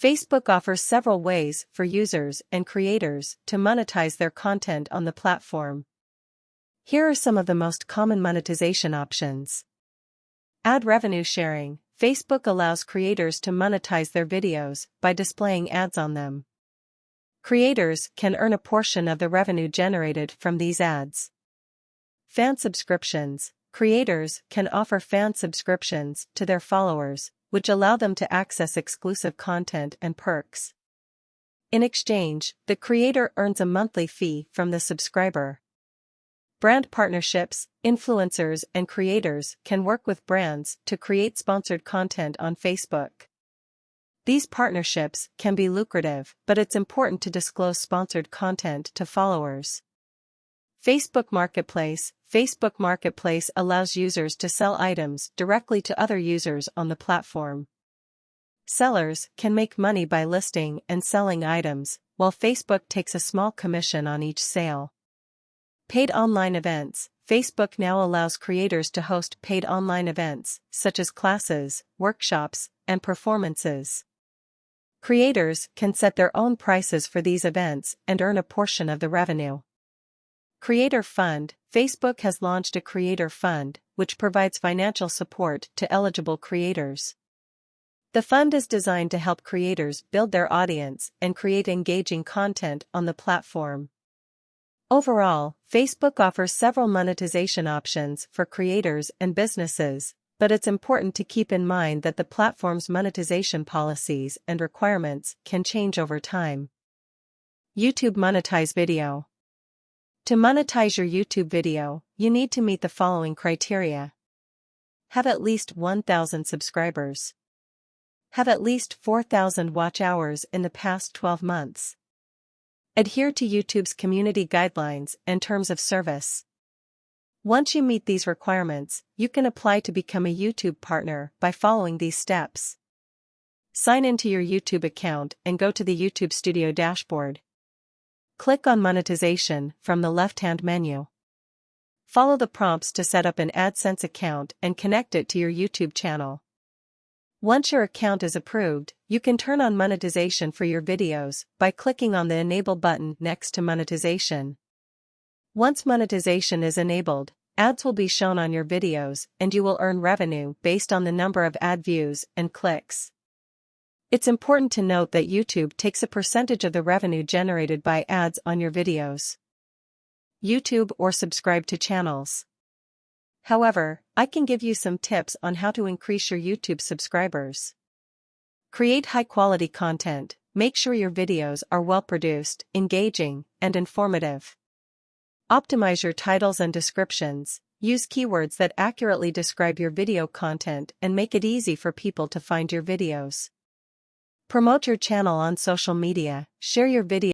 Facebook offers several ways for users and creators to monetize their content on the platform. Here are some of the most common monetization options. Ad revenue sharing. Facebook allows creators to monetize their videos by displaying ads on them. Creators can earn a portion of the revenue generated from these ads. Fan subscriptions. Creators can offer fan subscriptions to their followers, which allow them to access exclusive content and perks. In exchange, the creator earns a monthly fee from the subscriber. Brand partnerships, influencers and creators can work with brands to create sponsored content on Facebook. These partnerships can be lucrative, but it's important to disclose sponsored content to followers. Facebook Marketplace Facebook Marketplace allows users to sell items directly to other users on the platform. Sellers can make money by listing and selling items, while Facebook takes a small commission on each sale. Paid online events Facebook now allows creators to host paid online events, such as classes, workshops, and performances. Creators can set their own prices for these events and earn a portion of the revenue. Creator Fund Facebook has launched a Creator Fund, which provides financial support to eligible creators. The fund is designed to help creators build their audience and create engaging content on the platform. Overall, Facebook offers several monetization options for creators and businesses, but it's important to keep in mind that the platform's monetization policies and requirements can change over time. YouTube Monetize Video To monetize your YouTube video, you need to meet the following criteria. Have at least 1,000 subscribers. Have at least 4,000 watch hours in the past 12 months. Adhere to YouTube's community guidelines and terms of service. Once you meet these requirements, you can apply to become a YouTube partner by following these steps. Sign into your YouTube account and go to the YouTube Studio dashboard. Click on Monetization from the left-hand menu. Follow the prompts to set up an AdSense account and connect it to your YouTube channel. Once your account is approved, you can turn on monetization for your videos by clicking on the Enable button next to Monetization. Once monetization is enabled, ads will be shown on your videos and you will earn revenue based on the number of ad views and clicks. It's important to note that YouTube takes a percentage of the revenue generated by ads on your videos. YouTube or subscribe to channels. However, I can give you some tips on how to increase your YouTube subscribers. Create high-quality content, make sure your videos are well-produced, engaging, and informative. Optimize your titles and descriptions, use keywords that accurately describe your video content and make it easy for people to find your videos. Promote your channel on social media, share your video